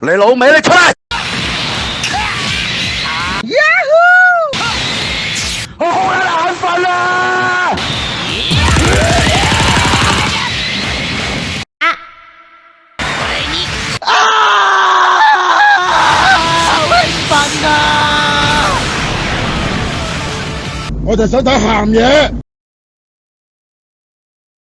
你老尾你出嚟 y a 我好鬼眼瞓啊！啊，好啊！我就想睇咸嘢。